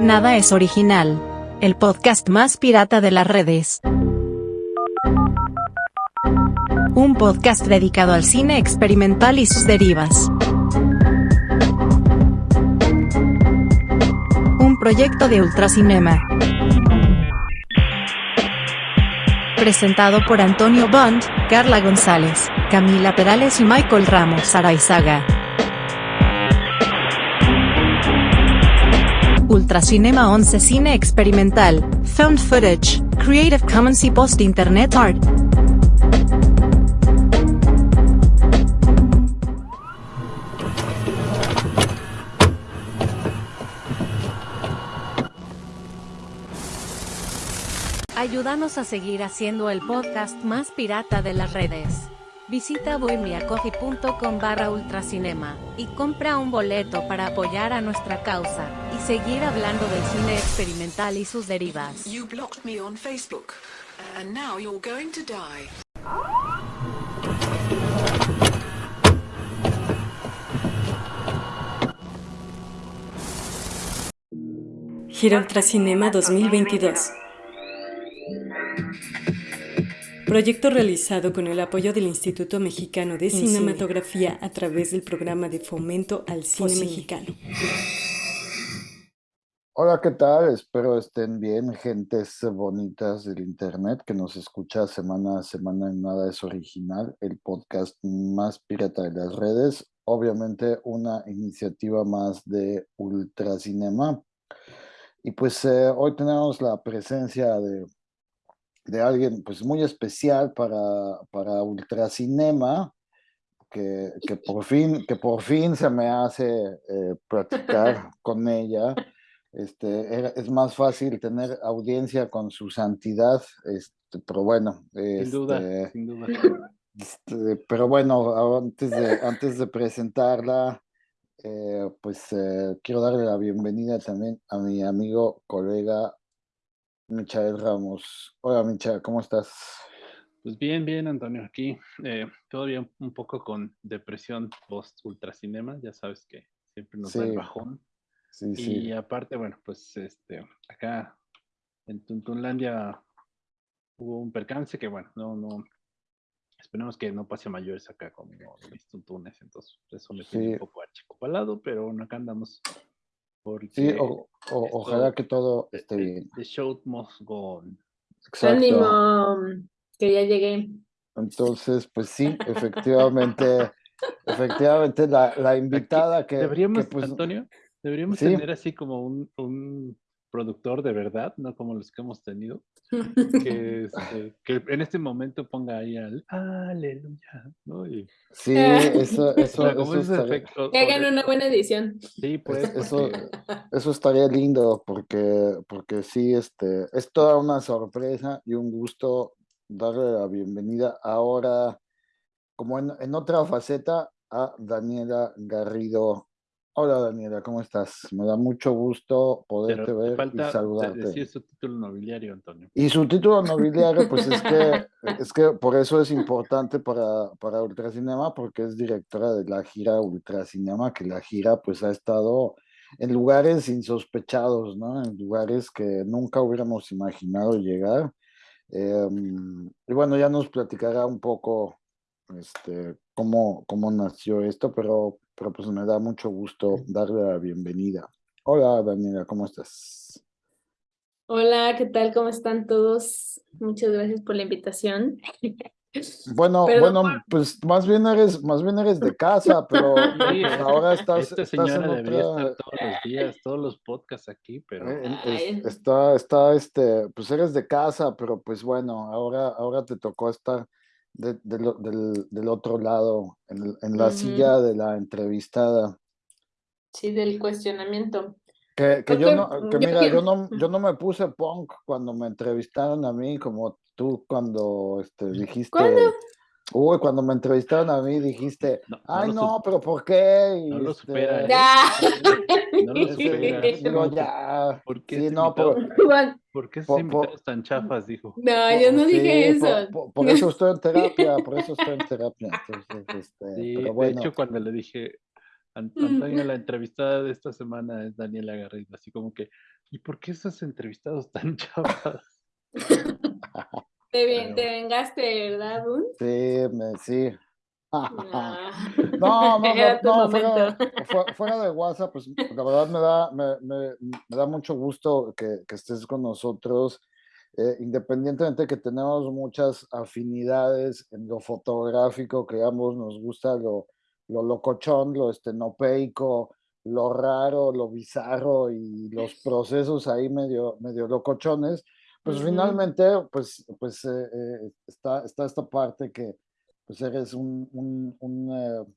Nada es original. El podcast más pirata de las redes. Un podcast dedicado al cine experimental y sus derivas. Un proyecto de Ultracinema. Presentado por Antonio Bond, Carla González, Camila Perales y Michael Ramos Araizaga. Ultracinema 11 Cine Experimental, Found Footage, Creative Commons y Post Internet Art. Ayúdanos a seguir haciendo el podcast más pirata de las redes. Visita bohemiacoffee.com barra ultracinema y compra un boleto para apoyar a nuestra causa y seguir hablando del cine experimental y sus derivas. You blocked me on Facebook, and now you're going to die. Gira Ultracinema 2022. Proyecto realizado con el apoyo del Instituto Mexicano de Cinematografía a través del programa de fomento al cine mexicano. Hola, ¿qué tal? Espero estén bien, gentes bonitas del internet que nos escucha semana a semana en Nada es Original, el podcast más pirata de las redes. Obviamente una iniciativa más de Ultracinema. Y pues eh, hoy tenemos la presencia de, de alguien pues muy especial para, para Ultracinema, que, que, por fin, que por fin se me hace eh, platicar con ella. Este, era- es más fácil tener audiencia con su santidad, este, pero bueno. Sin duda, este, sin duda. este, pero bueno, antes de, antes de presentarla, eh, pues eh, quiero darle la bienvenida también a mi amigo, colega Michael Ramos. Hola, Michael, ¿cómo estás? Pues bien, bien, Antonio, aquí eh, todavía un- poco con depresión post ultracinema, ya sabes que siempre nos da el bajón. Sí, Y sí. aparte, bueno, pues este, acá en Tuntunlandia hubo un percance que, bueno, no, no, esperemos que no pase mayores acá con mis tuntunes, entonces eso me tiene un poco achicopalado, pero bueno, acá andamos porque Sí, o- o- ojalá que todo esté the- bien. the show must go on. Exacto. Ánimo, que ya llegué. Entonces, pues sí, efectivamente, efectivamente la, la invitada que, que, deberíamos, pues, Antonio, deberíamos sí, tener así como un, un productor de verdad, no como los que hemos tenido, que, este, que en este momento ponga ahí al aleluya, ¿no? Y, sí, eso, o eso, sea, eso ese estaría, efecto. Que hagan una buena edición. sí, pues, es- eso, porque eso estaría lindo porque, porque sí, este, es toda una sorpresa y un gusto darle la bienvenida ahora, como en, en otra faceta, a Daniela Garrido. Hola Daniela, ¿cómo estás? Me da mucho gusto poderte pero te ver y falta saludarte. decir su título nobiliario, Antonio. Y su título nobiliario, pues es que, es que por eso es importante para, para Ultracinema, porque es directora de la gira Ultracinema, que la gira pues ha estado en lugares insospechados, ¿no? En lugares que nunca hubiéramos imaginado llegar. Em, y bueno, ya nos platicará un poco este, cómo, cómo nació esto, pero, pero pues me da mucho gusto darle la bienvenida. Hola Daniela, ¿cómo estás? Hola, ¿qué tal? ¿Cómo están todos? Muchas gracias por la invitación. Bueno, Perdón bueno, por- pues más bien eres, más bien eres de casa, pero Sí, pues ahora estás, Esta estás en señora debería otra, estar todos los días, todos los podcasts aquí, pero eh, en- es- está, está, este, pues eres de casa, pero pues bueno, ahora, ahora te tocó estar de- del, del, del otro lado, en, el- en la silla de la entrevistada. Sí, del cuestionamiento. Que, que yo no, que mira, yo no, yo no me puse punk cuando me entrevistaron a mí, como tú cuando este, dijiste. ¿Cuándo? Uy, cuando me entrevistaron a mí dijiste, no, no ay no, pero ¿por qué? Y, no lo este, supera, ¿eh? Ya. No lo este, supera. digo, ¿Cómo te- ya. ¿Por qué Sí, no, por, ¿Por qué por- invitados tan chafas? Dijo. No, yo no sí, dije por- eso. Por, por eso estoy en terapia, por eso estoy en terapia. Entonces, este, Sí, pero de bueno, hecho, cuando le dije, Antonio, la entrevistada de esta semana es Daniela Garrido, así como que, ¿y por qué esos entrevistados tan chavos? Te, vengaste, ¿verdad, Sí, me, sí. Ah. No, no, no, no fuera, de WhatsApp, pues la verdad me da, me, me, me da mucho gusto que, que estés con nosotros. Eh, independientemente de que tenemos muchas afinidades en lo fotográfico, que ambos nos gusta lo, lo locochón, lo estenopeico, lo raro, lo bizarro y los procesos ahí medio, medio locochones, pues finalmente, pues, pues eh, eh, está, está esta parte que pues eres un, un, un,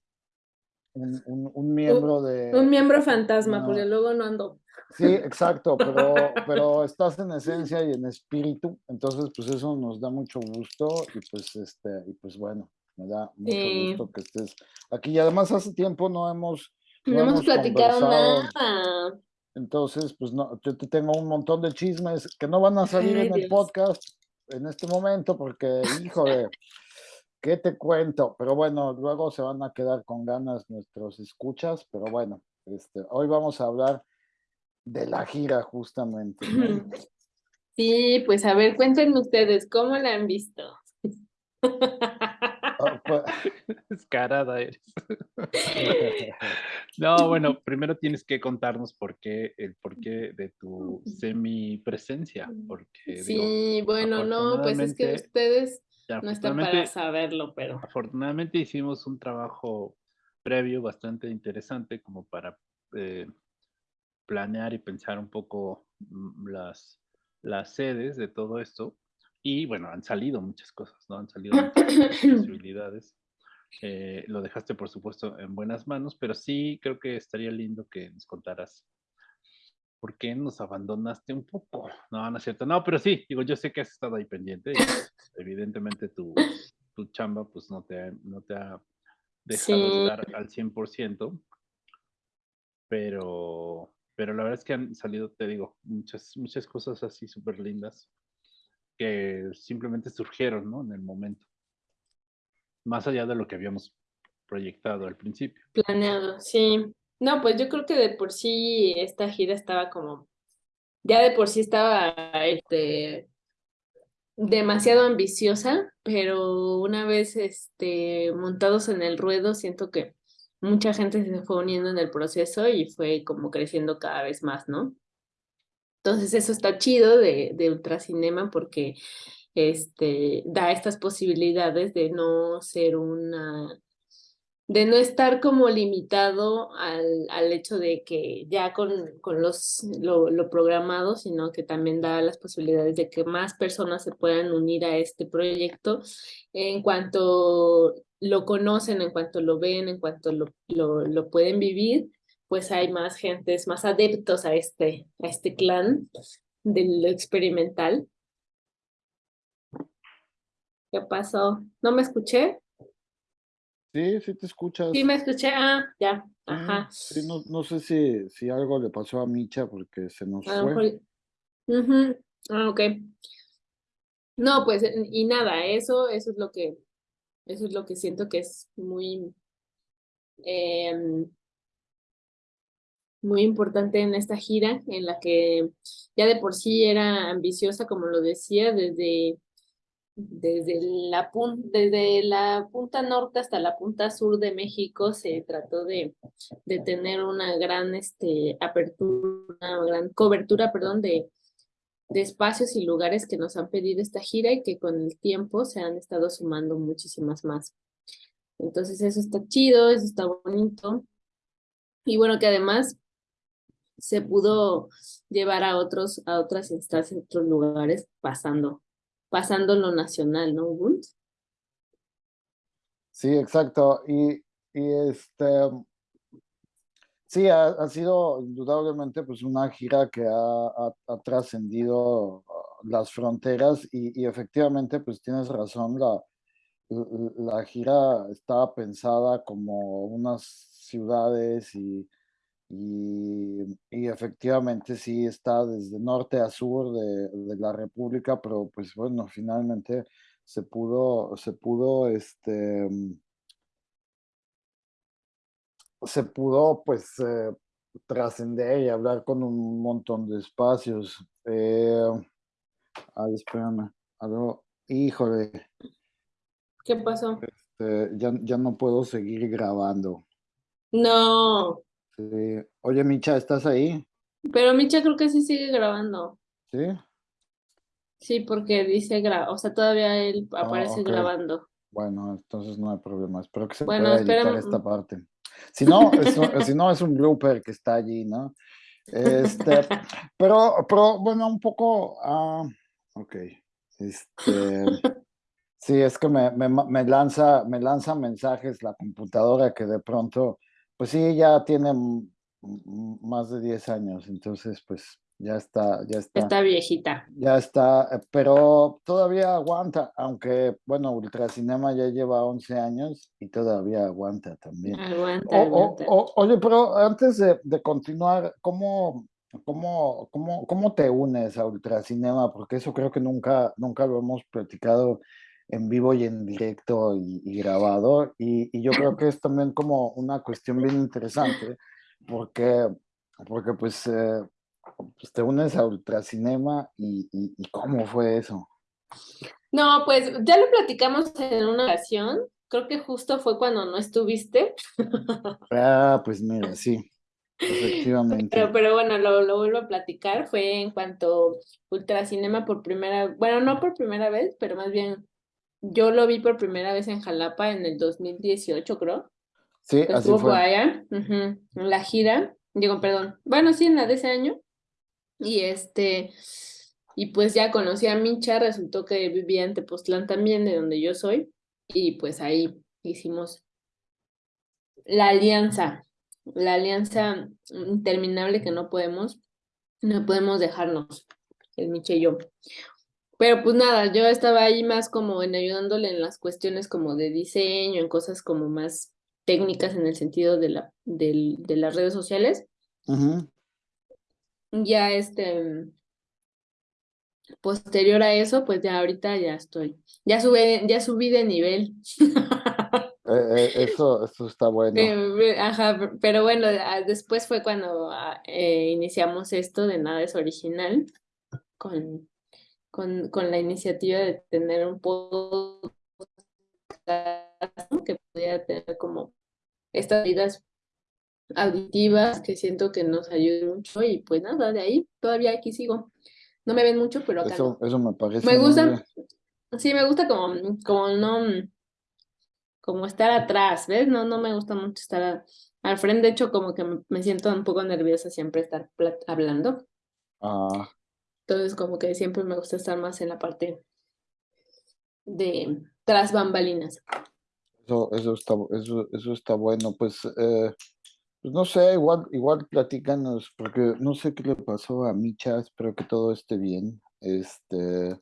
un, miembro de... Un miembro fantasma, porque luego no ando. Sí, exacto, pero, pero estás en esencia y en espíritu, entonces pues eso nos da mucho gusto y pues este, y pues bueno, me da mucho gusto que estés aquí y además hace tiempo no hemos... No, hemos, platicado nada. Entonces, pues no, yo te tengo un montón de chismes que no van a salir en el podcast en este momento porque, híjole, ¿qué te cuento? Pero bueno, luego se van a quedar con ganas nuestros escuchas, pero bueno, este, hoy vamos a hablar de la gira justamente. Sí, pues a ver, cuéntenme ustedes, ¿cómo la han visto? Pues Descarada eres. no, bueno, primero tienes que contarnos por qué, el porqué de tu semi presencia, porque Sí, bueno, no, pues es que ustedes no están para saberlo, pero. Afortunadamente hicimos un trabajo previo bastante interesante como para eh, planear y pensar un poco mm, las, las sedes de todo esto. Y bueno, han salido muchas cosas, ¿no? Han salido muchas posibilidades. Eh, lo dejaste, por supuesto, en buenas manos, pero sí creo que estaría lindo que nos contaras por qué nos abandonaste un poco. No, no es cierto. No, pero sí, digo, yo sé que has estado ahí pendiente. evidentemente tu, tu, chamba pues no te, no te ha dejado estar al 100%, pero, pero la verdad es que han salido, te digo, muchas, muchas cosas así súper lindas que simplemente surgieron, ¿no? En el momento. Más allá de lo que habíamos proyectado al principio. Planeado, sí. No, pues yo creo que de por sí esta gira estaba como, ya de por sí estaba este, demasiado ambiciosa, pero una vez este, montados en el ruedo, siento que mucha gente se fue uniendo en el proceso y fue como creciendo cada vez más, ¿no? Entonces eso está chido de, de Ultracinema porque este, da estas posibilidades de no ser una de no estar como limitado al, al hecho de que ya con, con los, lo, lo, programado, sino que también da las posibilidades de que más personas se puedan unir a este proyecto en cuanto lo conocen, en cuanto lo ven, en cuanto lo, lo, lo pueden vivir, pues hay más gentes, más adeptos a este, a este clan de lo experimental. ¿Qué pasó? ¿No me escuché? Sí, sí te escuchas. Sí, me escuché. Ah, ya. Ajá. Sí, no, no sé si, si algo le pasó a Micha porque se nos fue. Ah, ok. No, pues, y nada, eso, eso es lo que, eso es lo que siento que es muy, em, muy importante en esta gira, en la que ya de por sí era ambiciosa, como lo decía, desde desde la, desde la punta norte hasta la punta sur de México se trató de, de tener una gran este, apertura, una gran cobertura, perdón, de, de espacios y lugares que nos han pedido esta gira y que con el tiempo se han estado sumando muchísimas más. Entonces eso está chido, eso está bonito. Y bueno, que además se pudo llevar a otros, a otras instancias, a otros lugares pasando pasando lo nacional, ¿no, Sí, exacto. Y, y este, sí, ha, sido indudablemente pues una gira que ha, trascendido las fronteras y, y, efectivamente pues tienes razón, la, la gira estaba pensada como unas ciudades y y, efectivamente sí está desde norte a sur de, de, la República, pero pues bueno, finalmente se pudo, se pudo este, se pudo pues eh, trascender y hablar con un montón de espacios. Eh, ay, espérame, algo, híjole. ¿Qué pasó? Este, ya, ya no puedo seguir grabando. No. Sí. Oye, Micha, ¿estás ahí? Pero Micha creo que sí sigue grabando. ¿Sí? Sí, porque dice gra, o sea, todavía él Ah, aparece grabando. Bueno, entonces no hay problema. Espero que se Bueno, pueda editar esta parte. Si no, es un, si no, es un blooper que está allí, ¿no? Este, pero, pero bueno, un poco. ah, ok. Este, sí, es que me, me, me lanza, me lanza mensajes la computadora que de pronto, pues sí, ya tiene más de 10 años, entonces, pues ya está, ya está. Está viejita. Ya está, eh, pero todavía aguanta, aunque, bueno, Ultracinema ya lleva 11 años y todavía aguanta también. Aguanta, O- o- aguanta. o- oye, pero antes de, de continuar, ¿cómo, cómo, cómo, cómo te unes a Ultracinema? Porque eso creo que nunca, nunca lo hemos platicado en vivo y en directo y, y grabado, y, y yo creo que es también como una cuestión bien interesante, porque, porque pues, eh, pues te unes a Ultracinema y, y, ¿cómo fue eso? No, pues ya lo platicamos en una ocasión. Creo que justo fue cuando no estuviste. Ah, pues mira, sí, efectivamente. Pero, pero bueno, lo, lo vuelvo a platicar. Fue en cuanto Ultracinema por primera, bueno, no por primera vez, pero más bien yo lo vi por primera vez en Jalapa en el 2018, creo. Sí, que así estuvo por fue. allá, en la gira, digo, perdón, bueno, sí, en la de ese año, y este, y pues ya conocí a Micha, resultó que vivía en Tepoztlán también, de donde yo soy, y pues ahí hicimos la alianza, la alianza interminable que no podemos, no podemos dejarnos, el Micha y yo. Pero pues nada, yo estaba ahí más como en ayudándole en las cuestiones como de diseño, en cosas como más técnicas en el sentido de la, del- de las redes sociales. Ya este, posterior a eso, pues ya ahorita ya estoy, ya sube, ya subí de nivel. Eh, eh, eso, eso está bueno. Eh, Ajá, pero bueno, ah, después fue cuando ah, eh, iniciamos esto de Nada es Original, con, con, con la iniciativa de tener un podcast que pudiera tener como estas vidas auditivas que siento que nos ayudan mucho y pues nada, de ahí todavía aquí sigo. No me ven mucho, pero acá Eso, me parece Me gusta, sí, me gusta como, como no, como estar atrás, ¿ves? No, no me gusta mucho estar a- al frente, de hecho como que me, siento un poco nerviosa siempre estar hablando, Ah, entonces como que siempre me gusta estar más en la parte de tras bambalinas. eso, eso está, eso, eso está bueno. Pues, eh, pues no sé, igual, igual platícanos, porque no sé qué le pasó a Micha, espero que todo esté bien. Este,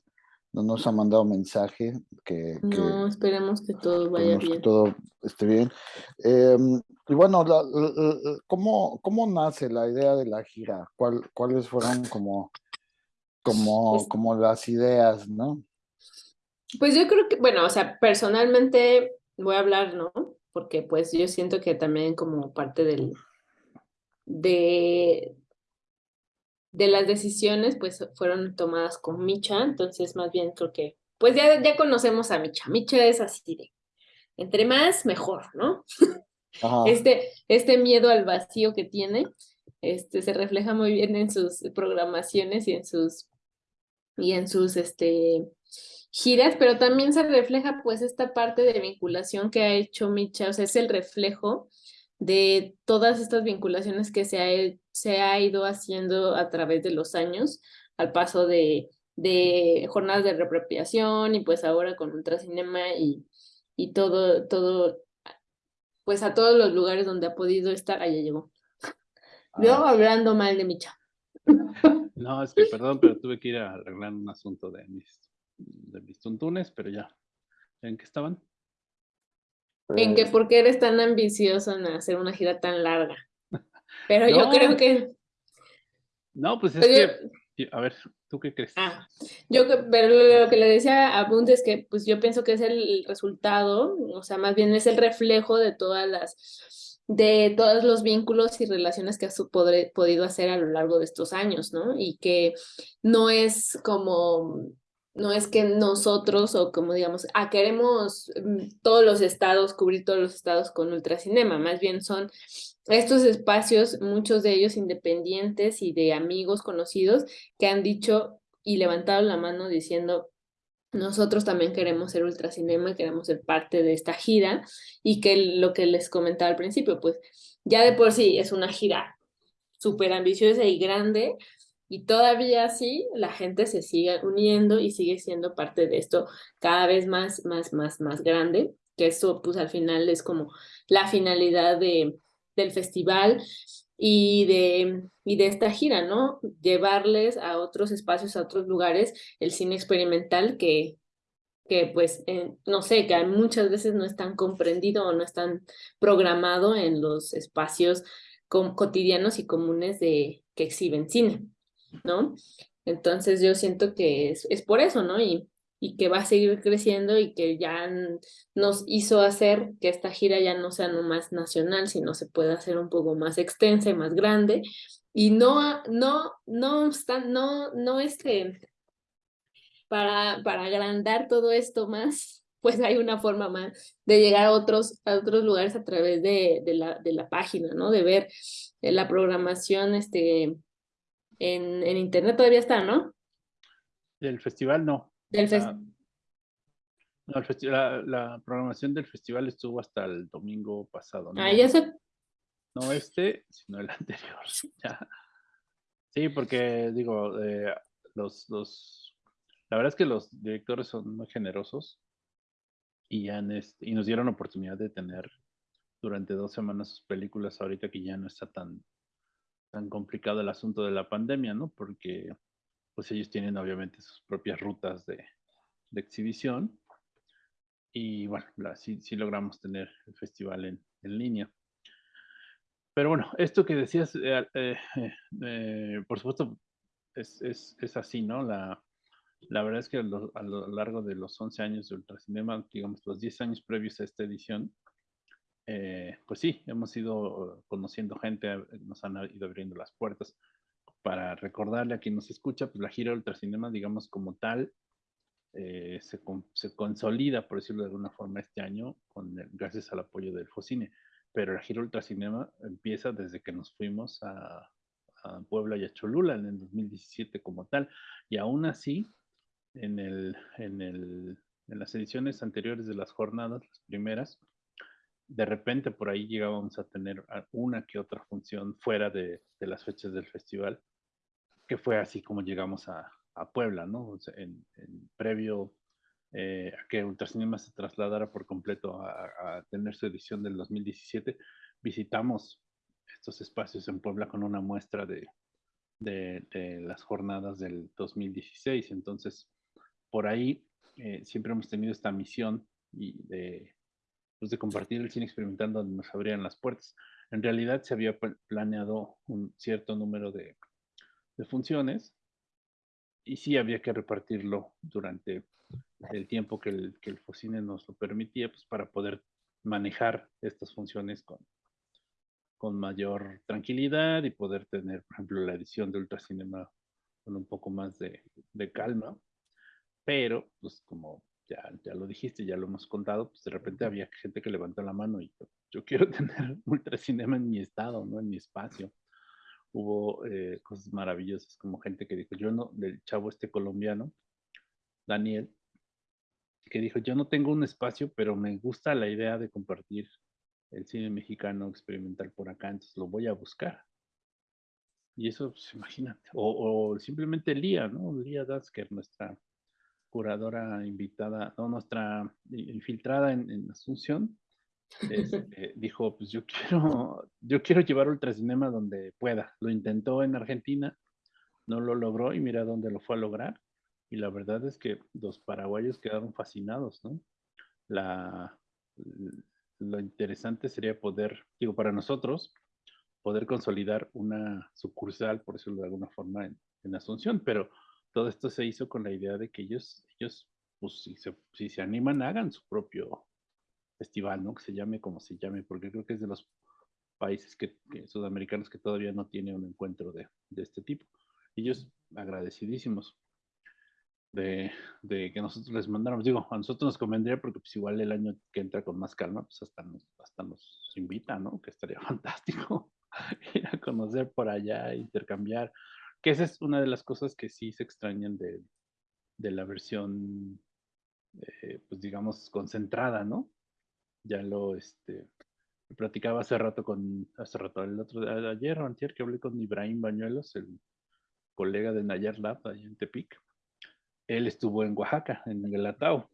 no nos ha mandado mensaje que, que No, esperemos que todo vaya esperemos que bien. todo esté bien. Em, y bueno, la- la- la- ¿cómo, cómo nace la idea de la gira? ¿Cuál, cuáles fueron como, como, Pues- como las ideas, no? Pues yo creo que, bueno, o sea, personalmente voy a hablar, ¿no? Porque pues yo siento que también como parte del, de, de las decisiones, pues fueron tomadas con Micha, entonces más bien creo que, pues ya, ya conocemos a Micha. Micha es así de, entre más, mejor, ¿no? Ajá. Este, este miedo al vacío que tiene, este, se refleja muy bien en sus programaciones y en sus, y en sus, este, giras, pero también se refleja pues esta parte de vinculación que ha hecho Micha, o sea, es el reflejo de todas estas vinculaciones que se ha, se ha ido haciendo a través de los años, al paso de, de jornadas de reapropiación y pues ahora con Ultracinema y, y todo, todo, pues a todos los lugares donde ha podido estar, allá llegó. Yo Ah, hablando mal de Micha. No, es que perdón, pero tuve que ir a arreglar un asunto de mis, de mis tuntunes, pero ya. ¿En qué estaban? En que pues, por qué eres tan ambicioso en hacer una gira tan larga. Pero yo creo que, No, pues es Oye. que, a ver, ¿tú qué crees? ah, yo que- pero lo lo que le decía a Bunt es que pues yo pienso que es el resultado, o sea, más bien es el reflejo de todas las de todos los vínculos y relaciones que ha podido hacer a lo largo de estos años, ¿no? Y que no es como, no es que nosotros o como digamos, ah, queremos mm, todos los estados, cubrir todos los estados con ultracinema, más bien son estos espacios, muchos de ellos independientes y de amigos conocidos que han dicho y levantado la mano diciendo, nosotros también queremos ser ultracinema, queremos ser parte de esta gira y que lo que les comentaba al principio, pues ya de por sí es una gira súper ambiciosa y grande y todavía así la gente se sigue uniendo y sigue siendo parte de esto cada vez más, más, más, más grande, que eso pues al final es como la finalidad de, del festival y de, y de esta gira, ¿no? Llevarles a otros espacios, a otros lugares, el cine experimental que, que pues, eh, no sé, que muchas veces no es tan comprendido o no es tan programado en los espacios cotidianos y comunes de que exhiben cine, ¿no? Entonces yo siento que es, es por eso, ¿no? Y que va a seguir creciendo y que ya nos hizo hacer que esta gira ya no sea nomás nacional, sino se pueda hacer un poco más extensa y más grande. Y no, no, no, no, no es que para, para agrandar todo esto más, pues hay una forma más de llegar a otros, a otros lugares a través de, de, la, de la página, ¿no? De ver eh, la programación este, en, en internet todavía está, ¿no? El festival no. Del no, la, programación del festival estuvo hasta el domingo pasado. ¿no? Ah, ya sé. No este, sino el anterior. Sí, porque digo, eh, los, los, la verdad es que los directores son muy generosos y, han, este, y nos dieron oportunidad de tener durante dos semanas sus películas ahorita que ya no está tan, tan complicado el asunto de la pandemia, ¿no? Porque pues ellos tienen obviamente sus propias rutas de, exhibición. Y bueno, sí, logramos tener el festival en, línea. Pero bueno, esto que decías, eh, eh, eh, por supuesto, es, así, ¿no? La, la verdad es que a lo, largo de los 11 años de Ultracinema, digamos los 10 años previos a esta edición, pues sí, hemos ido conociendo gente, nos han ido abriendo las puertas para recordarle a quien nos escucha, pues la gira Ultracinema, digamos como tal, eh, se, consolida, por decirlo de alguna forma, este año, con gracias al apoyo del Focine. Pero la gira Ultracinema empieza desde que nos fuimos a, a, Puebla y a Cholula en el 2017 como tal. Y aún así, en, el, en, el, en las ediciones anteriores de las jornadas, las primeras, de repente por ahí llegábamos a tener una que otra función fuera de, de las fechas del festival que fue así como llegamos a, Puebla, ¿no? en, previo eh, a que Ultracinema se trasladara por completo a, tener su edición del 2017, visitamos estos espacios en Puebla con una muestra de, las jornadas del 2016. Entonces, por ahí eh, siempre hemos tenido esta misión y de, pues, de compartir el cine experimentando donde nos abrían las puertas. En realidad se había planeado un cierto número de de funciones y sí había que repartirlo durante el tiempo que el, que el Focine nos lo permitía, pues para poder manejar estas funciones con, con mayor tranquilidad y poder tener, por ejemplo, la edición de Ultracinema con un poco más de, de calma. Pero, pues como ya, ya lo dijiste, ya lo hemos contado, pues de repente había gente que levantó la mano y yo, yo quiero tener Ultracinema en mi estado, ¿no? En mi espacio hubo eh, cosas maravillosas, como gente que dijo, yo no, del chavo este colombiano, Daniel, que dijo, yo no tengo un espacio, pero me gusta la idea de compartir el cine mexicano experimental por acá, entonces lo voy a buscar. Y eso, pues, imagínate. O, simplemente Lía, ¿no? Lía Dasker, nuestra curadora invitada, no, nuestra infiltrada en Asunción, este, dijo, pues yo quiero, yo quiero llevar ultracinema donde pueda. Lo intentó en Argentina, no lo logró y mira dónde lo fue a lograr. Y la verdad es que los paraguayos quedaron fascinados, ¿no? La, lo interesante sería poder, digo, para nosotros, poder consolidar una sucursal, por decirlo de alguna forma, en, Asunción, pero todo esto se hizo con la idea de que ellos, ellos pues si se, si se animan, hagan su propio festival, ¿no? Que se llame como se llame, porque creo que es de los países que, sudamericanos que todavía no tienen un encuentro de, de este tipo. Ellos agradecidísimos de, de, que nosotros les mandáramos. Digo, a nosotros nos convendría porque pues igual el año que entra con más calma, pues hasta nos, hasta nos invita, ¿no? Que estaría fantástico ir a conocer por allá, intercambiar. Que esa es una de las cosas que sí se extrañan de, de la versión, eh, pues digamos, concentrada, ¿no? Ya lo, este, platicaba hace rato con, hace rato, el otro, ayer o antier que hablé con Ibrahim Bañuelos, el colega de Nayar Lab allá en Tepic. Él estuvo en Oaxaca, en Guelatao.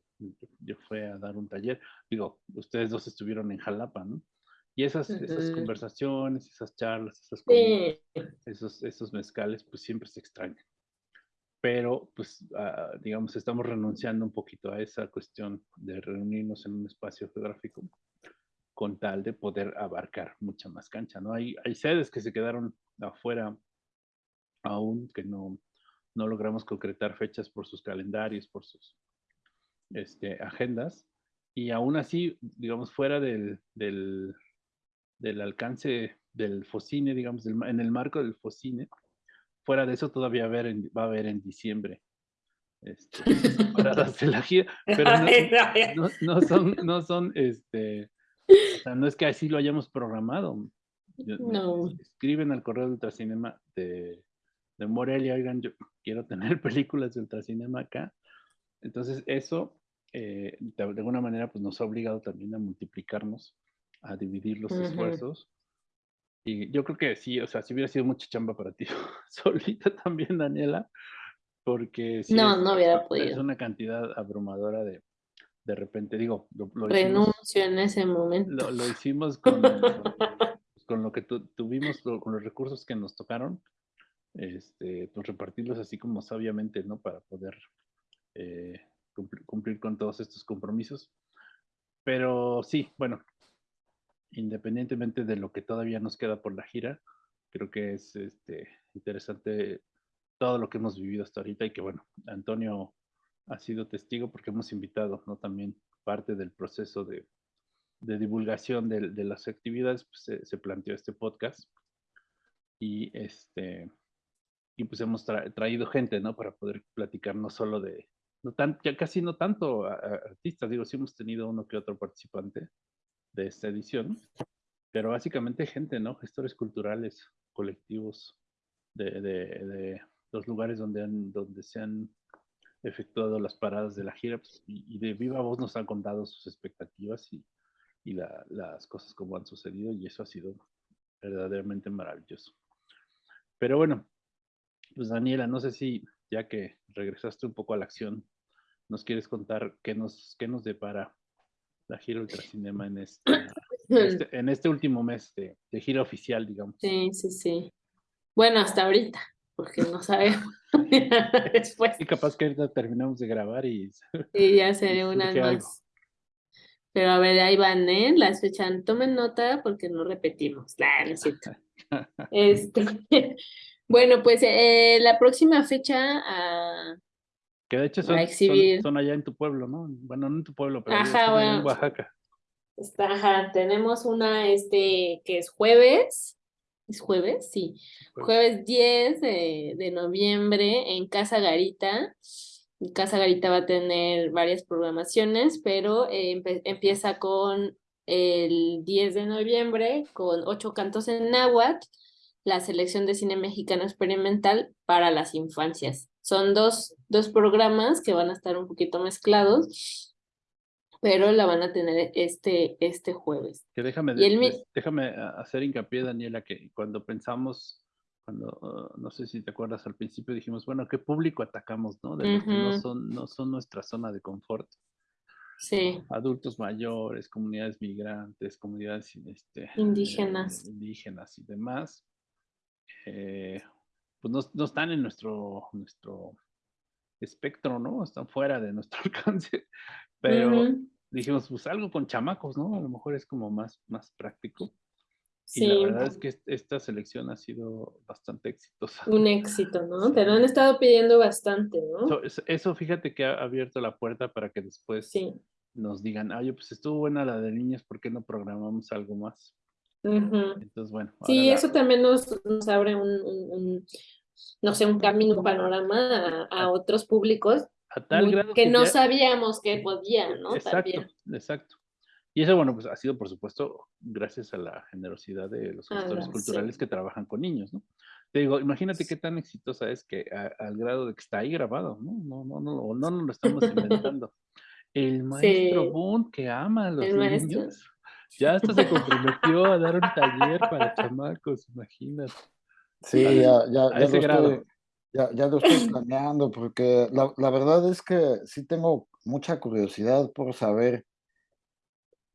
Yo fui a dar un taller. Digo, ustedes dos estuvieron en Jalapa, ¿no? Y esas, esas conversaciones, esas charlas, esas esos, esos mezcales, pues siempre se extrañan. Pero pues ah, digamos estamos renunciando un poquito a esa cuestión de reunirnos en un espacio geográfico con tal de poder abarcar mucha más cancha, ¿no? Hay, hay sedes que se quedaron afuera aún que no, no logramos concretar fechas por sus calendarios, por sus este, agendas, y aún así, digamos, fuera del, del, del alcance del FOCINE, digamos, en el marco del FOCINE, fuera de eso todavía va a haber en diciembre. Este, de la gira, pero no, son, no son, este, o sea, no es que así lo hayamos programado. No. Escriben al correo de Ultracinema de, de Morelia, oigan, yo quiero tener películas de Ultracinema acá. Entonces eso, eh, de, alguna manera, pues nos ha obligado también a multiplicarnos, a dividir los esfuerzos y yo creo que sí, o sea, si hubiera sido mucha chamba para ti, solita también, Daniela, porque sí no, no hubiera podido. Es una cantidad abrumadora de, de repente, digo, lo, renuncio en ese momento. Lo, hicimos con, con, lo que tuvimos, con los recursos que nos tocaron, este, pues repartirlos así como sabiamente, ¿no? Para poder eh, cumplir, cumplir con todos estos compromisos. Pero sí, bueno, independientemente de lo que todavía nos queda por la gira, creo que es este, interesante todo lo que hemos vivido hasta ahorita y que bueno, Antonio ha sido testigo porque hemos invitado, ¿no? También parte del proceso de, divulgación de, de, las actividades, pues se, planteó este podcast y este y pues hemos traído gente, ¿no? Para poder platicar no solo de, no tan, ya casi no tanto artistas, digo, sí hemos tenido uno que otro participante, de esta edición, pero básicamente gente, ¿no? Gestores culturales, colectivos de, de, los lugares donde, donde se han efectuado las paradas de la gira pues, y, de viva voz nos han contado sus expectativas y, y las cosas como han sucedido y eso ha sido verdaderamente maravilloso. Pero bueno, pues Daniela, no sé si ya que regresaste un poco a la acción, nos quieres contar qué nos, qué nos depara la gira Ultracinema en este, este, en este último mes de, gira oficial, digamos. Sí, sí, sí. Bueno, hasta ahorita, porque no sabemos. Después. Y capaz que ahorita terminamos de grabar y... Y ya sería una más. Pero a ver, ahí van, ¿eh? Las fechas, tomen nota porque no repetimos. La necesito. este, bueno, pues eh, la próxima fecha a, que de hecho son, son, allá en tu pueblo, ¿no? Bueno, no en tu pueblo, pero en Oaxaca. Ajá, tenemos una, este, que es jueves, ¿es jueves? Sí, jueves, 10 de, de, noviembre en Casa Garita. Casa Garita va a tener varias programaciones, pero eh, empieza con el 10 de noviembre con ocho cantos en náhuatl, la selección de cine mexicano experimental para las infancias. Son dos, dos programas que van a estar un poquito mezclados, pero la van a tener este, este jueves. Que déjame, déjame hacer hincapié, Daniela, que cuando pensamos, cuando, uh, no sé si te acuerdas, al principio dijimos, bueno, ¿qué público atacamos, no? De los que no son, no son nuestra zona de confort. Sí. Adultos mayores, comunidades migrantes, comunidades este, indígenas. Eh, indígenas y demás. Eh, pues no, están en nuestro, nuestro espectro, ¿no? Están fuera de nuestro alcance. Pero dijimos, pues algo con chamacos, ¿no? A lo mejor es como más, más práctico. Sí. Y la verdad es que esta selección ha sido bastante exitosa. Un éxito, ¿no? Te lo han estado pidiendo bastante, ¿no? Eso, fíjate que ha abierto la puerta para que después nos digan, ay, pues estuvo buena la de niños, ¿por qué no programamos algo más? Entonces, bueno. Sí, eso también nos, nos abre un, un, no sé, un camino, un panorama a, otros públicos a tal grado que, no sabíamos que podían, ¿no? Exacto, exacto. Y eso, bueno, pues ha sido, por supuesto, gracias a la generosidad de los gestores culturales que trabajan con niños, ¿no? Te digo, imagínate qué tan exitosa es que al grado de que está ahí grabado, ¿no? No, no, no, no, no lo estamos inventando. El maestro Bund que ama a los niños, ya hasta se comprometió a dar un taller para chamacos, imagínate. Sí, ya, ya, ya, lo estoy, ya, ya, lo estoy, planeando, porque la, la verdad es que sí tengo mucha curiosidad por saber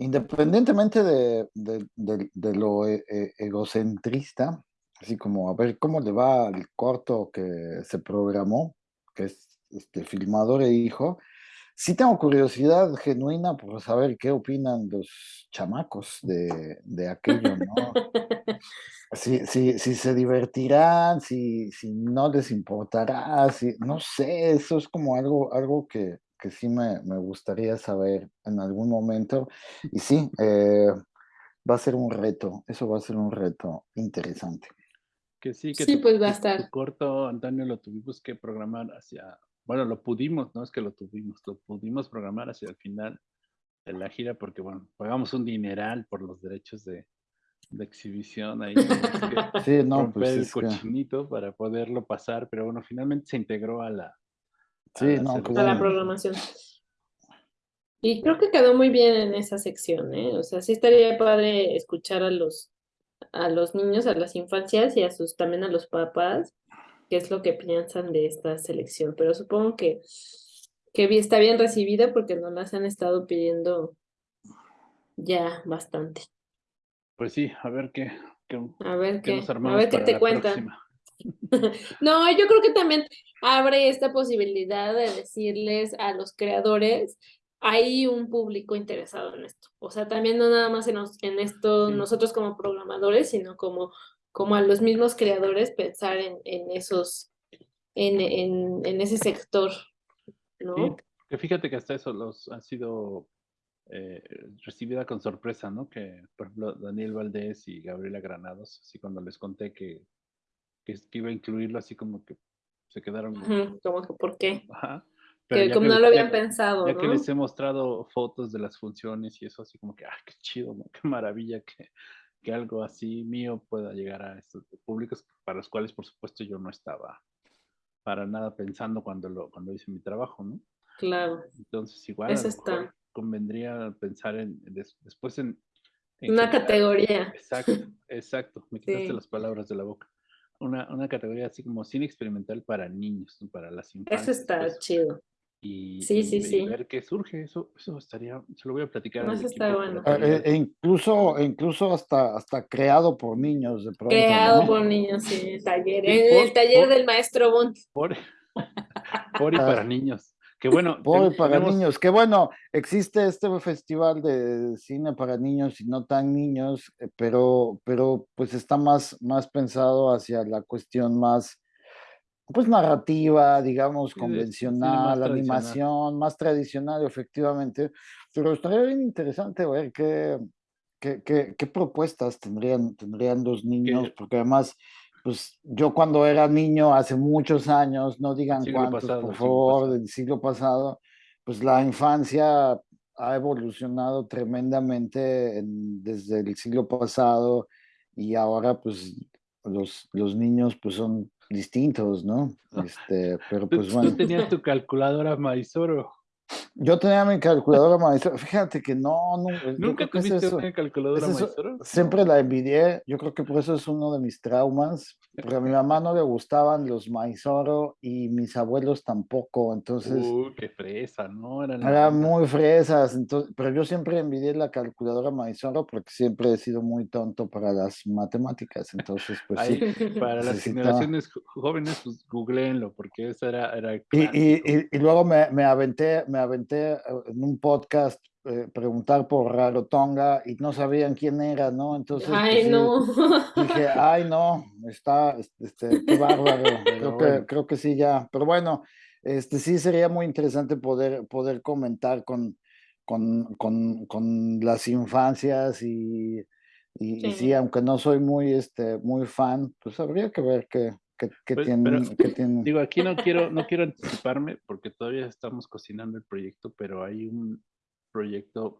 Independientemente de, de, lo e, e, egocentrista, así como a ver cómo le va al corto que se programó, que es este, filmador e hijo, sí tengo curiosidad genuina por saber qué opinan los chamacos de, de aquello, ¿no? si, si, si, se divertirán, si, si no les importará, si, no sé, eso es como algo, algo que, que sí me, gustaría saber en algún momento. Y sí, eh, va a ser un reto, eso va a ser un reto interesante. Que sí, que sí, pues va a estar. corto, Antonio, lo tuvimos que programar hacia, bueno, lo pudimos, no es que lo tuvimos, lo pudimos programar hacia el final de la gira porque, bueno, pagamos un dineral por los derechos de, exhibición ahí. sí, no, pues el cochinito para poderlo pasar, pero bueno, finalmente se integró a la, Sí, no, a la programación. Y creo que quedó muy bien en esa sección, ¿eh? O sea, sí estaría padre escuchar a los, a los niños, a las infancias y a sus, también a los papás, qué es lo que piensan de esta selección. Pero supongo que, que está bien recibida porque nos las han estado pidiendo ya bastante. Pues sí, a ver qué, a ver qué, a ver qué te cuentan. no, yo creo que también abre esta posibilidad de decirles a los creadores, hay un público interesado en esto. O sea, también no nada más en, en esto nosotros como programadores, sino como, como a los mismos creadores pensar en, en esos, en, en, en, ese sector, ¿no? que fíjate que hasta eso los ha sido eh, recibida con sorpresa, ¿no? Que, por ejemplo, Daniel Valdés y Gabriela Granados, así cuando les conté que que, iba a incluirlo así como que se quedaron. como que, ¿por qué? que como no lo habían pensado. Ya que les he mostrado fotos de las funciones y eso, así como que, ah, qué chido, ¿no? Qué maravilla que, que algo así mío pueda llegar a estos públicos para los cuales, por supuesto, yo no estaba para nada pensando cuando, lo, cuando hice mi trabajo, ¿no? Claro. Entonces, igual, convendría pensar en, después en, Una categoría. Exacto, exacto. Me quitaste las palabras de la boca una, una categoría así como cine experimental para niños, para las infancias. Eso está pues, chido. Y, sí, sí, sí. ver qué surge, eso, eso estaría, se lo voy a platicar. eso está bueno. E, e incluso, incluso hasta, hasta creado por niños de pronto. Creado por niños, sí, el taller, el, taller del maestro Bond. Por, por y para niños. Que bueno. para niños. Que bueno, existe este festival de cine para niños y no tan niños, eh, pero, pero pues está más, más pensado hacia la cuestión más, pues narrativa, digamos, convencional, animación, más tradicional, efectivamente. Pero estaría bien interesante ver qué, qué, qué, propuestas tendrían, tendrían los niños, porque además pues yo cuando era niño, hace muchos años, no digan cuántos, por favor, del siglo pasado, pues la infancia ha evolucionado tremendamente desde el siglo pasado y ahora pues los, los niños pues son distintos, ¿no? Este, pero pues bueno. Tú tenías tu calculadora Maizoro. Yo tenía mi calculadora maestra. Fíjate que no, no ¿Nunca tuviste una calculadora maestra? Siempre la envidié. Yo creo que por eso es uno de mis traumas. Porque a mi mamá no le gustaban los maizoro y mis abuelos tampoco. Entonces. Uy, qué fresa, ¿no? Eran, muy fresas. Entonces, pero yo siempre envidié la calculadora maizoro porque siempre he sido muy tonto para las matemáticas. Entonces, pues sí. Para las generaciones jóvenes, pues googleenlo, porque eso era. era y, y, y, luego me, me aventé me aventé eh, en un podcast eh, preguntar por Rarotonga y no sabían quién era, ¿no? Entonces ay, pues, no. dije, ay, no, está, este, qué bárbaro, creo, que, creo que sí ya, pero bueno, este sí sería muy interesante poder, poder comentar con, con, con, con las infancias y, Y sí. aunque no soy muy, este, muy fan, pues habría que ver qué, qué, qué Pues, tienen, pero, qué tienen. Digo, aquí no quiero, no quiero anticiparme porque todavía estamos cocinando el proyecto, pero hay un proyecto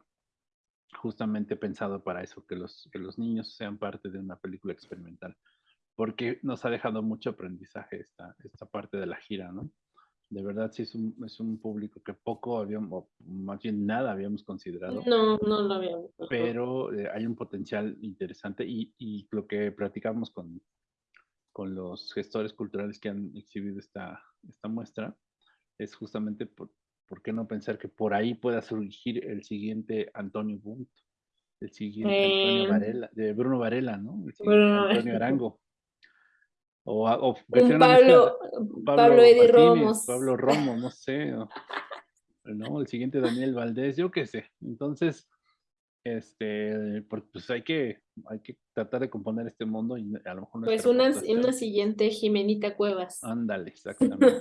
justamente pensado para eso, que los, que los niños sean parte de una película experimental, porque nos ha dejado mucho aprendizaje esta, esta parte de la gira, ¿no? De verdad, sí es un, es un público que poco habíamos, o más bien nada habíamos considerado, No, no lo habíamos. pero eh, hay un potencial interesante y, y lo que platicamos con, con los gestores culturales que han exhibido esta, esta muestra es justamente por, por qué no pensar que por ahí pueda surgir el siguiente Antonio Bunt, el siguiente Antonio Eh, Varela, de Bruno Varela, ¿no? El siguiente Bruno Antonio. Arango. O, o Un de- Pablo, Pablo, Eddie Romos. Pablo Romo, no sé. o- ¿no? El siguiente Daniel Valdés, yo qué sé. Entonces, este, por- pues hay que, hay que tratar de componer este mundo y a lo mejor Pues una, una siguiente Jimenita Cuevas. Ándale, exactamente.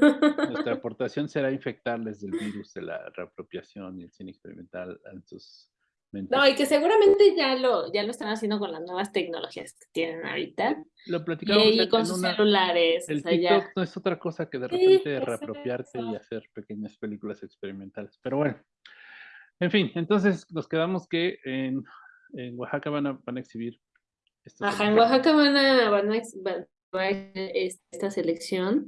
Nuestra aportación será infectarles del virus de la reapropiación y el cine experimental en sus mentes. No, y que seguramente ya lo, ya lo están haciendo con las nuevas tecnologías que tienen ahorita. Lo platicamos y con sus una- celulares. El o sea, TikTok ya. no es otra cosa que de Sí, repente es reapropiarte y hacer pequeñas películas experimentales. Pero bueno, en fin, entonces nos quedamos que en, en Oaxaca van a, van a exhibir Ajá, en. Oaxaca van a, van a, esta selección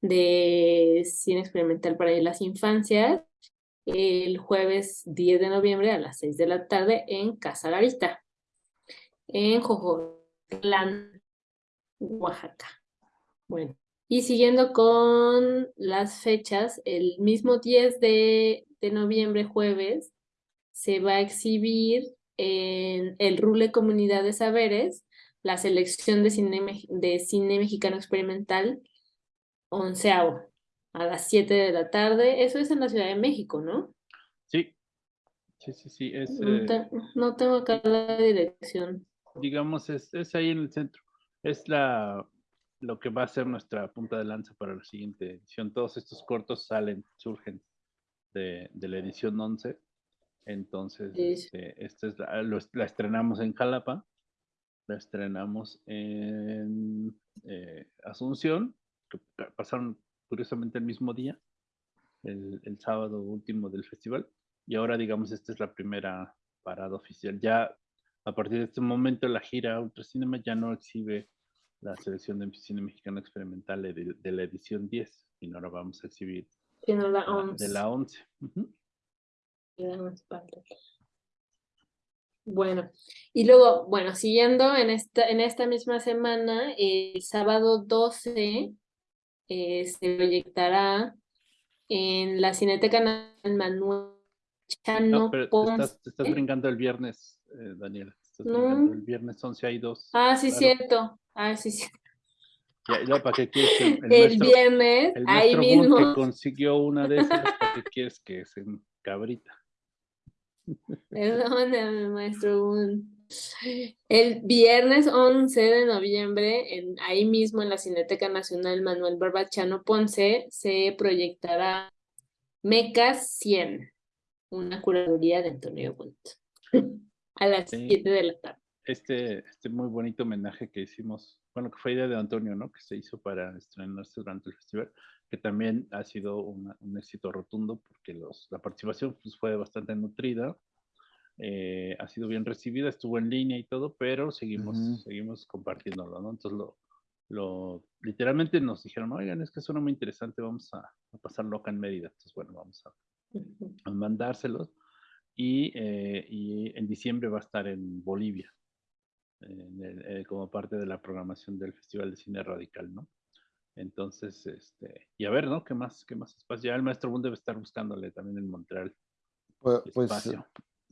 de cine experimental para las infancias el jueves 10 de noviembre a las 6 de la tarde en Casa Garita, en Jojotlán, Oaxaca. Bueno, y siguiendo con las fechas, el mismo 10 de, de noviembre, jueves, se va a exhibir en el Rule Comunidad de Saberes la selección de cine, de cine mexicano experimental onceavo a las 7 de la tarde. Eso es en la Ciudad de México, ¿no? Sí, sí, sí, sí, es, No, eh, te- no tengo acá la dirección. digamos, es, es ahí en el centro. Es la, lo que va a ser nuestra punta de lanza para la siguiente edición. Todos estos cortos salen, surgen de, de la edición 11. Entonces, Sí. este, esta es la, lo la estrenamos en Jalapa, la estrenamos en eh, Asunción, que pa- pasaron curiosamente el mismo día, el, el sábado último del festival, y ahora digamos esta es la primera parada oficial. Ya a partir de este momento la gira Ultracinema ya no exhibe la selección de cine mexicano experimental de, de la edición 10, sino ahora vamos a exhibir Tiene la la- once. de la 11. Ujú. Ya no es parte. Bueno, y luego, bueno, siguiendo en esta, en esta misma semana, el sábado 12 eh, se proyectará en la Cineteca Manuel Chano No, pero te Ponce. estás, te estás brincando el viernes, eh, Daniela. No. el viernes 11 hay dos. Ah, sí, Claro. cierto. Ah, sí, sí. Ya, ya, ¿para qué quieres el, el El maestro, viernes, el ahí mismo. que consiguió una de esas? ¿Para qué quieres que se cabrita? Perdóname, maestro Boone. El viernes 11 de noviembre, en, ahí mismo en la Cineteca Nacional Manuel Barbachano Ponce, se proyectará Mecas 100, una curaduría de Antonio Bunt, a las Sí. 7 de la tarde. Este, este muy bonito homenaje que hicimos, bueno, que fue idea de Antonio, ¿no? Que se hizo para estrenarse durante el festival, que también ha sido una- un éxito rotundo porque los, la participación pues, fue bastante nutrida, eh, ha sido bien recibida, estuvo en línea y todo, pero seguimos, Ujú. seguimos compartiéndolo, ¿no? Entonces lo, lo, literalmente nos dijeron, oigan, es que suena muy interesante, vamos a, a pasarlo acá en Mérida. Entonces, bueno, vamos a, a mandárselos. Y, eh, y en diciembre va a estar en Bolivia, en el- eh, como parte de la programación del Festival de Cine Radical, ¿no? Entonces, este, y a ver, ¿no? ¿Qué más? ¿Qué más espacio? Ya el maestro Bund debe estar buscándole también en Montreal Pues, pues,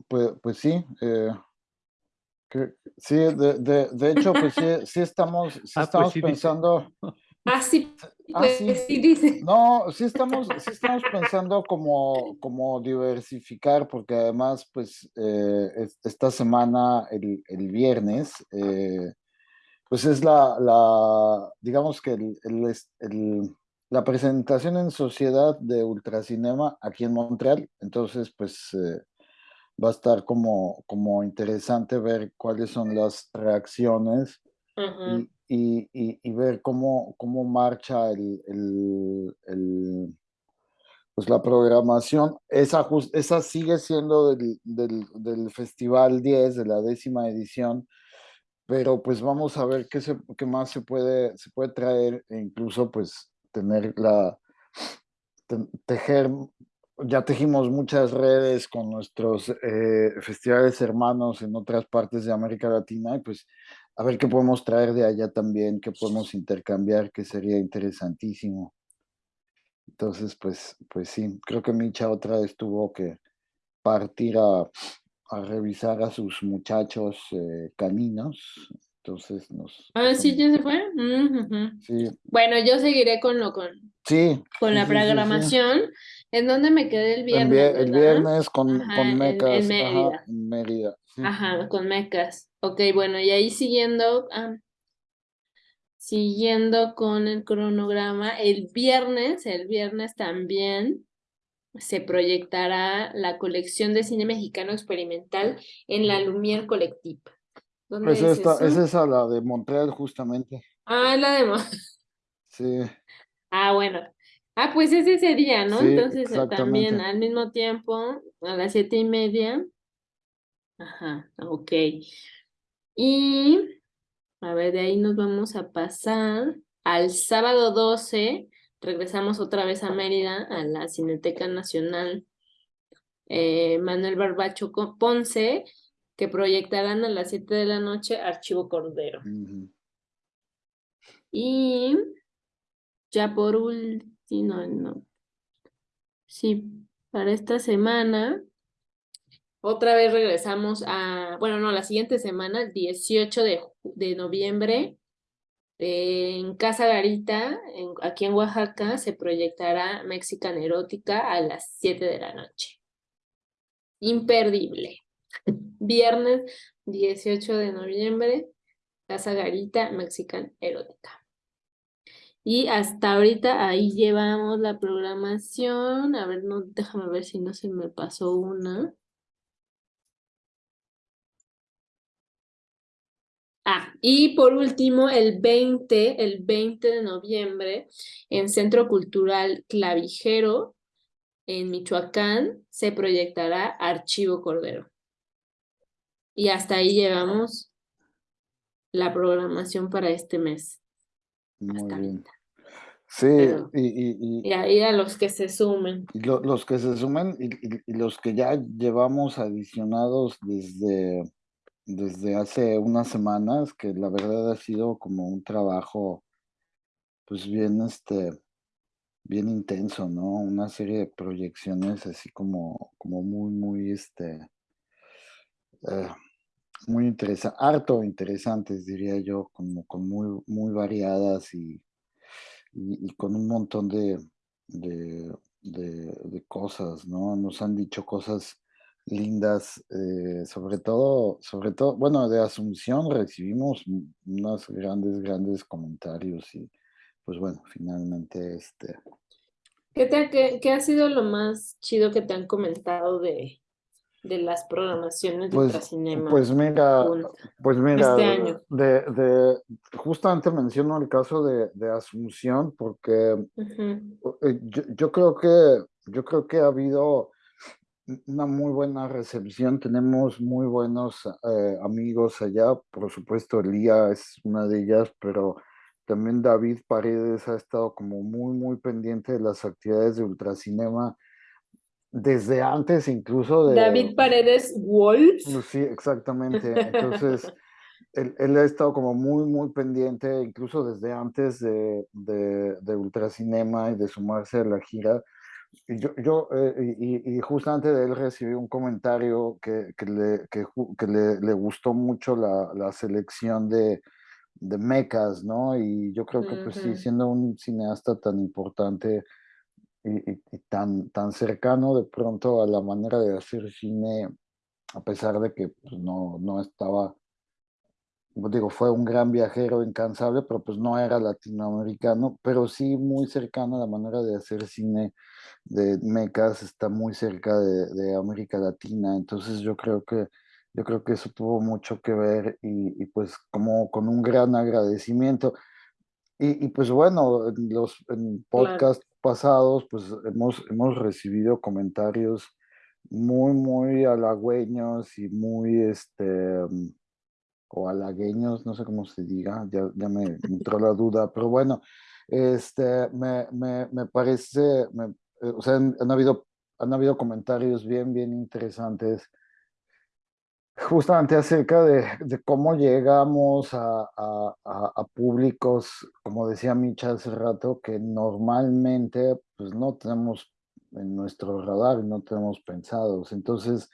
pues, pues sí, eh, que- sí, de, de, de hecho, pues sí, sí estamos, sí Ah, pues estamos sí, dice. Ah, sí, Ah, sí. sí, dice. no, sí estamos, sí estamos pensando como, como diversificar, porque además, pues, eh, es- esta semana, el, el viernes, eh, pues es la, la, digamos que el, el, la presentación en sociedad de Ultracinema aquí en Montreal, entonces, pues, eh, va a estar como, como interesante ver cuáles son las reacciones y, y, ver cómo, cómo marcha el, el, pues la programación. Esa, esa sigue siendo del, del, del, Festival 10, de la décima edición, pero pues vamos a ver qué, se, qué más se puede, se puede traer e incluso pues tener la, tejer ya tejimos muchas redes con nuestros eh, festivales hermanos en otras partes de América Latina y pues a ver qué podemos traer de allá también, qué podemos intercambiar, que sería interesantísimo. Entonces, pues, pues sí, creo que Micha otra vez tuvo que partir a, revisar a sus muchachos eh, caninos. Entonces nos... Ah, sí, ya se fue. sí. Bueno, yo seguiré con lo con, sí, con la programación. ¿En dónde me quedé el viernes? El, viernes con, con Mecas. En, Mérida. Ajá, con Mecas. Ok, bueno, y ahí siguiendo, ah, siguiendo con el cronograma, el viernes, el viernes también se proyectará la colección de cine mexicano experimental en la Lumière Collective. ¿Dónde es, esta, es esa la de Montreal justamente. Ah, la de Montreal. Sí. Ah, bueno. Ah, pues es ese día, ¿no? Entonces eh, también al mismo tiempo, a las siete y media. Ajá, ok. Y, a ver, de ahí nos vamos a pasar al sábado 12. Regresamos otra vez a Mérida, a la Cineteca Nacional eh, Manuel Barbacho Ponce, que proyectarán a las 7 de la noche Archivo Cordero. Y ya por último, no, no. Sí, para esta semana otra vez regresamos a, bueno, no, la siguiente semana, el 18 de, de noviembre, en Casa Garita, aquí en Oaxaca, se proyectará Mexican Erótica a las 7 de la noche. Imperdible. Viernes 18 de noviembre, Casa Garita, Mexican Erótica. Y hasta ahorita ahí llevamos la programación. A ver, no, déjame ver si no se me pasó una. Ah, y por último, el 20, el 20 de noviembre, en Centro Cultural Clavijero, en Michoacán, se proyectará Archivo Cordero. Y hasta ahí llevamos la programación para este mes. Muy bien. Sí, y, y, ahí a los que se sumen. los que se sumen y, los que ya llevamos adicionados desde desde hace unas semanas, que la verdad ha sido como un trabajo, pues bien, este, bien intenso, ¿no? Una serie de proyecciones así como, como muy, muy, este, eh, muy interesantes, harto interesantes, diría yo, como con muy, muy variadas y, y, con un montón de, de, de, cosas, ¿no? Nos han dicho cosas lindas, eh, sobre todo, sobre todo, bueno, de Asunción recibimos unos grandes, grandes comentarios y pues bueno, finalmente este... ¿Qué, te, qué, ha sido lo más chido que te han comentado de, de las programaciones de pues, Cinema? Pues mira, pues mira, este De, de, justamente menciono el caso de, de Asunción porque eh, yo, yo, creo que yo creo que ha habido una muy buena recepción, tenemos muy buenos eh, amigos allá, por supuesto Elía es una de ellas, pero también David Paredes ha estado como muy, muy pendiente de las actividades de Ultracinema desde antes incluso de... David Paredes Wolf. Sí, exactamente. Entonces, él, ha estado como muy, muy pendiente, incluso desde antes de, de, de Ultracinema y de sumarse a la gira yo, yo eh, y, y, justamente de él recibí un comentario que, que, le, que, que le, le, gustó mucho la, la selección de, de mecas, ¿no? Y yo creo que, pues sí, siendo un cineasta tan importante y, y, tan, tan cercano de pronto a la manera de hacer cine, a pesar de que pues, no, no estaba digo, fue un gran viajero incansable, pero pues no era latinoamericano, pero sí muy cercano a la manera de hacer cine de Mecas, está muy cerca de, de América Latina, entonces yo creo que yo creo que eso tuvo mucho que ver y, y pues como con un gran agradecimiento. Y, y pues bueno, en los en podcast pasados pues hemos, hemos recibido comentarios muy, muy halagüeños y muy, este, o halagueños, no sé cómo se diga, ya, ya me entró la duda, pero bueno, este, me, me, me parece, eh, o sea, han, han, habido, han habido comentarios bien, bien interesantes justamente acerca de, de cómo llegamos a, a, a, públicos, como decía Micha hace rato, que normalmente pues no tenemos en nuestro radar, no tenemos pensados. Entonces,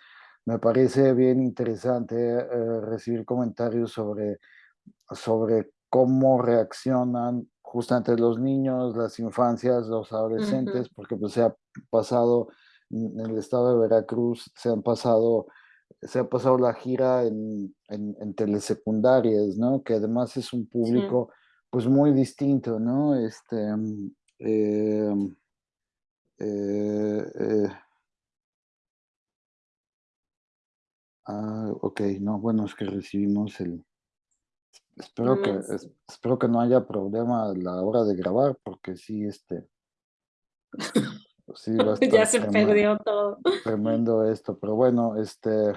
me parece bien interesante eh, recibir comentarios sobre, sobre cómo reaccionan justamente los niños, las infancias, los adolescentes, uh -huh. porque pues se ha pasado en el estado de Veracruz, se han pasado se ha pasado la gira en, en, en, telesecundarias, ¿no? Que además es un público sí. pues muy distinto, ¿no? Este, eh, eh, eh. Ah, ok, no, bueno, es que recibimos el... Espero, que, es, espero que no haya problema a la hora de grabar, porque sí, este... Sí, ya se tremendo, perdió todo. Tremendo esto, pero bueno, este...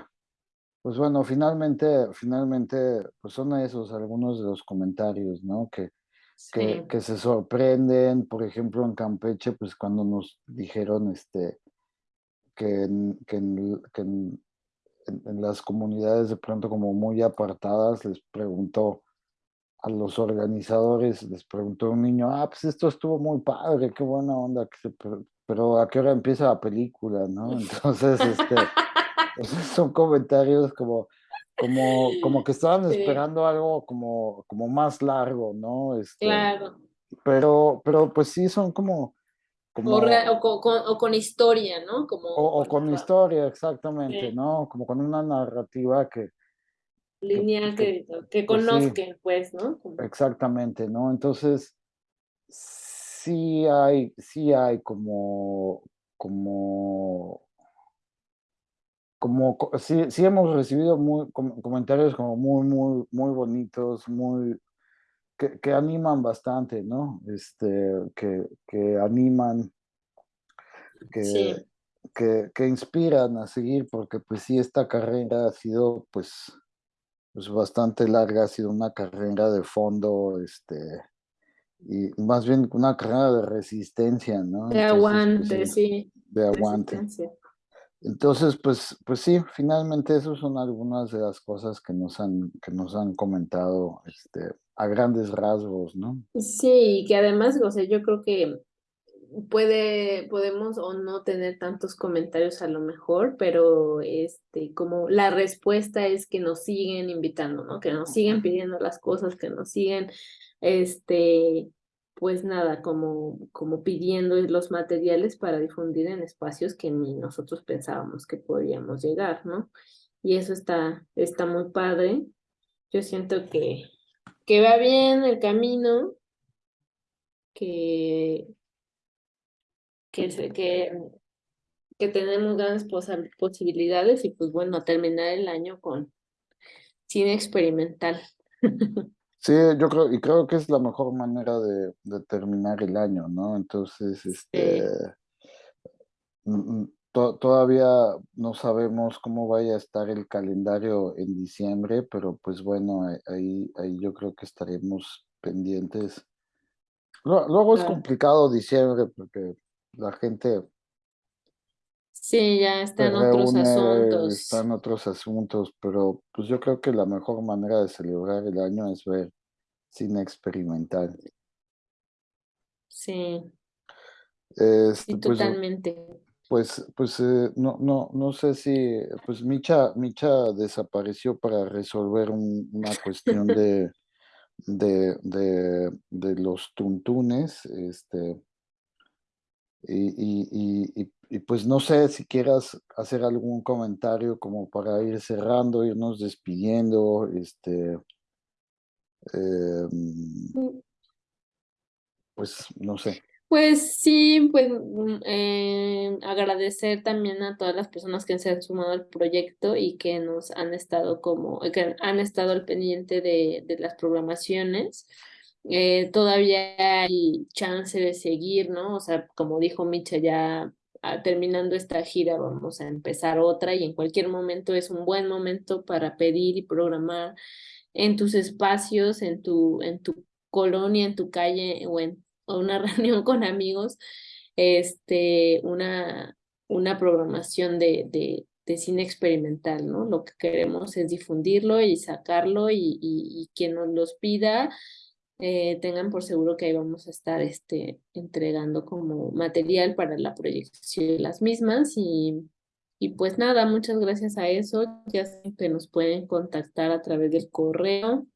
Pues bueno, finalmente, finalmente, pues son esos algunos de los comentarios, ¿no? Que, sí. que, que, se sorprenden, por ejemplo, en Campeche, pues cuando nos dijeron este, que, en, que, en, que en, en, las comunidades de pronto como muy apartadas, les preguntó a los organizadores, les preguntó un niño, ah, pues esto estuvo muy padre, qué buena onda, que se, pero, pero a qué hora empieza la película, ¿no? Entonces, este... son comentarios como, como, como que estaban sí. esperando algo como, como más largo, ¿no? Este, claro. Pero, pero pues sí, son como... como o, o, con, o, con, historia, ¿no? Como, o, o con historia, exactamente, sí. ¿no? Como con una narrativa que... Lineal que, que, que conozcan, pues, sí. pues, ¿no? Como... Exactamente, ¿no? Entonces, sí hay, sí hay como, como como sí, sí hemos recibido muy, comentarios como muy, muy, muy bonitos, muy, que, que animan bastante, ¿no? Este, que, que animan, que, sí. que, que, inspiran a seguir, porque pues sí, esta carrera ha sido pues, pues bastante larga, ha sido una carrera de fondo, este, y más bien una carrera de resistencia, ¿no? De Entonces, aguante, pues, sí. De aguante. Entonces, pues, pues sí, finalmente esas son algunas de las cosas que nos han, que nos han comentado este, a grandes rasgos, ¿no? Sí, y que además, o sea, yo creo que puede, podemos o no tener tantos comentarios a lo mejor, pero este, como la respuesta es que nos siguen invitando, ¿no? Que nos siguen pidiendo las cosas, que nos siguen, este, pues nada, como, como pidiendo los materiales para difundir en espacios que ni nosotros pensábamos que podíamos llegar, ¿no? Y eso está, está muy padre. Yo siento que, que va bien el camino, que, que, que, que tenemos grandes posibilidades y pues bueno, terminar el año con cine experimental. Sí, yo creo, y creo que es la mejor manera de, de terminar el año, ¿no? Entonces, este, sí. To, todavía no sabemos cómo vaya a estar el calendario en diciembre, pero pues bueno, ahí, ahí yo creo que estaremos pendientes. Luego es complicado diciembre porque la gente Sí, ya está en otros asuntos. Está en otros asuntos, pero pues yo creo que la mejor manera de celebrar el año es ver cine experimental. Sí. Este, sí, totalmente. Pues, pues, eh, no, no, no sé si, pues Micha, Micha desapareció para resolver un, una cuestión de, de, de, de los tuntunes, este, y, y, y, y, pues no sé si quieras hacer algún comentario como para ir cerrando, irnos despidiendo, este. Em, mm. pues no sé. Pues sí, pues mm, eh, agradecer también a todas las personas que se han sumado al proyecto y que nos han estado como, que han estado al pendiente de, de las programaciones. Eh, todavía hay chance de seguir, ¿no? O sea, como dijo Micha, ya ah, terminando esta gira vamos a empezar otra y en cualquier momento es un buen momento para pedir y programar en tus espacios, en tu, en tu colonia, en tu calle o en o una reunión con amigos, este, una, una programación de, de, cine experimental, ¿no? Lo que queremos es difundirlo y sacarlo y, y, quien nos los pida, eh, tengan por seguro que ahí vamos a estar este, entregando como material para la proyección de las mismas y, y pues nada, muchas gracias a eso, ya que nos pueden contactar a través del correo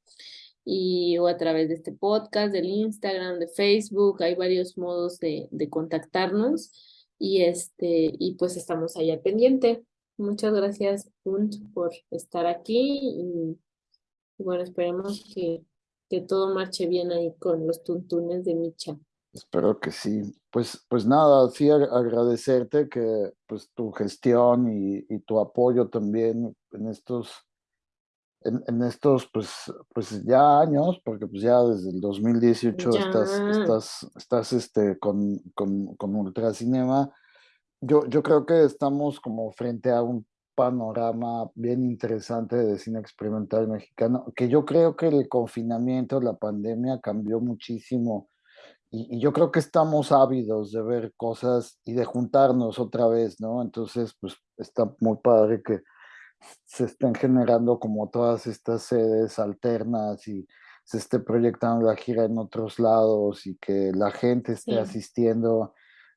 y o a través de este podcast, del Instagram, de Facebook, hay varios modos de, de contactarnos y este y pues estamos ahí al pendiente. Muchas gracias Punt por estar aquí y, bueno, esperemos que, que todo marche bien ahí con los tuntunes de Micha. Espero que sí. Pues, pues nada, sí agradecerte que pues tu gestión y, y tu apoyo también en estos en, estos pues, pues ya años, porque pues ya desde el 2018 estás, estás, estás este, con, con, con Ultracinema, yo, yo creo que estamos como frente a un panorama bien interesante de cine experimental mexicano, que yo creo que el confinamiento, la pandemia cambió muchísimo y, y, yo creo que estamos ávidos de ver cosas y de juntarnos otra vez, ¿no? Entonces, pues está muy padre que, se estén generando como todas estas sedes alternas y se esté proyectando la gira en otros lados y que la gente esté asistiendo.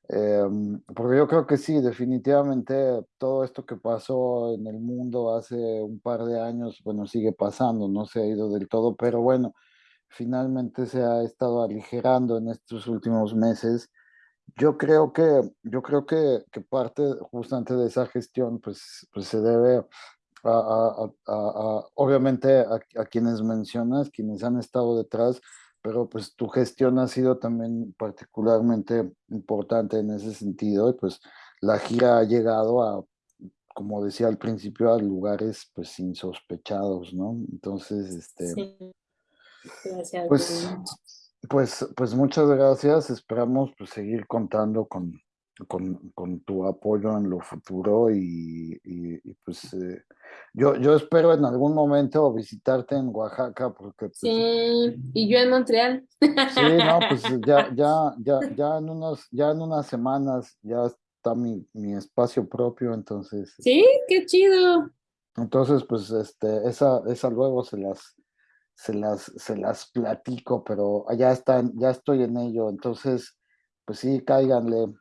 Em, porque yo creo que sí, definitivamente todo esto que pasó en el mundo hace un par de años, bueno, sigue pasando, no se ha ido del todo, pero bueno, finalmente se ha estado aligerando en estos últimos meses. Yo creo que, yo creo que, que parte justamente de esa gestión pues, pues se debe a, obviamente a, quienes mencionas, quienes han estado detrás, pero pues tu gestión ha sido también particularmente importante en ese sentido y pues la gira ha llegado a, como decía al principio, a lugares pues insospechados, ¿no? Entonces, este... Gracias. Pues, pues, pues muchas gracias, esperamos pues seguir contando con, con, con, tu apoyo en lo futuro y, y, pues eh, yo, yo espero en algún momento visitarte en Oaxaca porque... Pues, sí, y yo en Montreal. Sí, no, pues ya, ya, ya, ya, en, unos, ya en unas semanas ya está mi, mi espacio propio, entonces... Sí, qué chido. Entonces, pues, este, esa, esa luego se las, se las, se las platico, pero allá están, ya estoy en ello, entonces, pues sí, cáiganle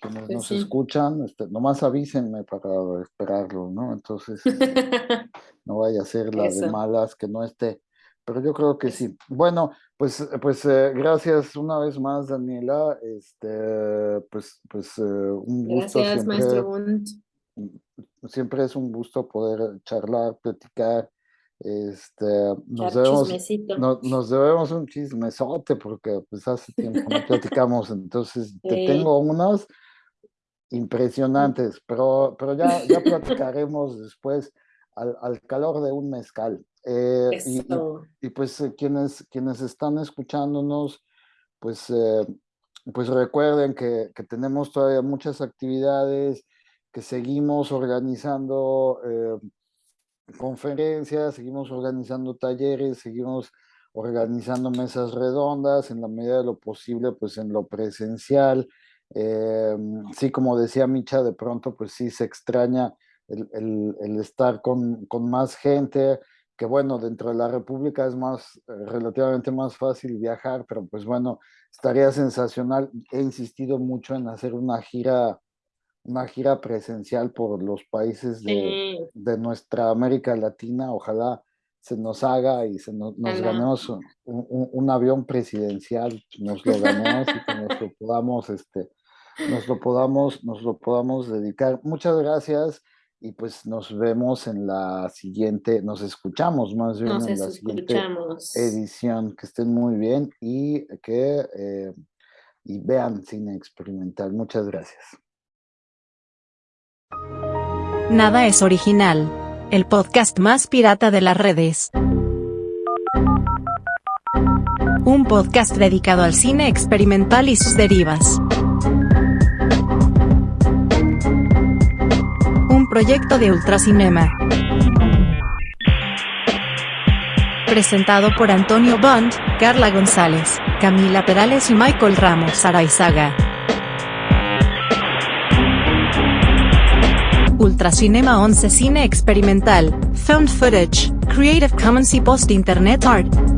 que nos, pues escuchan, este, nomás avísenme para esperarlo, ¿no? Entonces, no vaya a ser la de malas que no esté. Pero yo creo que sí. Bueno, pues, pues eh, gracias una vez más, Daniela. Este, pues, pues eh, un gusto. Gracias, siempre, maestro Siempre es un gusto poder charlar, platicar. Este, nos debemos, nos debemos un chismesote porque pues hace tiempo no platicamos, entonces te tengo unos impresionantes, pero, pero ya, ya platicaremos después al, al, calor de un mezcal. Eh, y, y, pues eh, quienes, quienes están escuchándonos, pues, eh, pues recuerden que, que, tenemos todavía muchas actividades, que seguimos organizando conferencias, seguimos organizando talleres, seguimos organizando mesas redondas en la medida de lo posible, pues en lo presencial, eh, sí, como decía Micha, de pronto pues sí se extraña el, estar con, con, más gente, que bueno, dentro de la República es más, relativamente más fácil viajar, pero pues bueno, estaría sensacional. He insistido mucho en hacer una gira, una gira presencial por los países de, de nuestra América Latina, ojalá se nos haga y se nos, nos ganemos un, un, un, avión presidencial, nos lo ganemos y que nos lo podamos este, nos lo podamos, nos lo podamos dedicar. Muchas gracias. y pues nos vemos en la siguiente, nos escuchamos más bien en la siguiente edición. Que estén muy bien y que eh, y vean cine experimental. Muchas gracias. Nada es original. El podcast más pirata de las redes. Un podcast dedicado al cine experimental y sus derivas. proyecto de Ultracinema. Presentado por Antonio Bond, Carla González, Camila Perales y Michael Ramos Araizaga. Ultracinema 11 Cine Experimental, Found Footage, Creative Commons y Post Internet Art.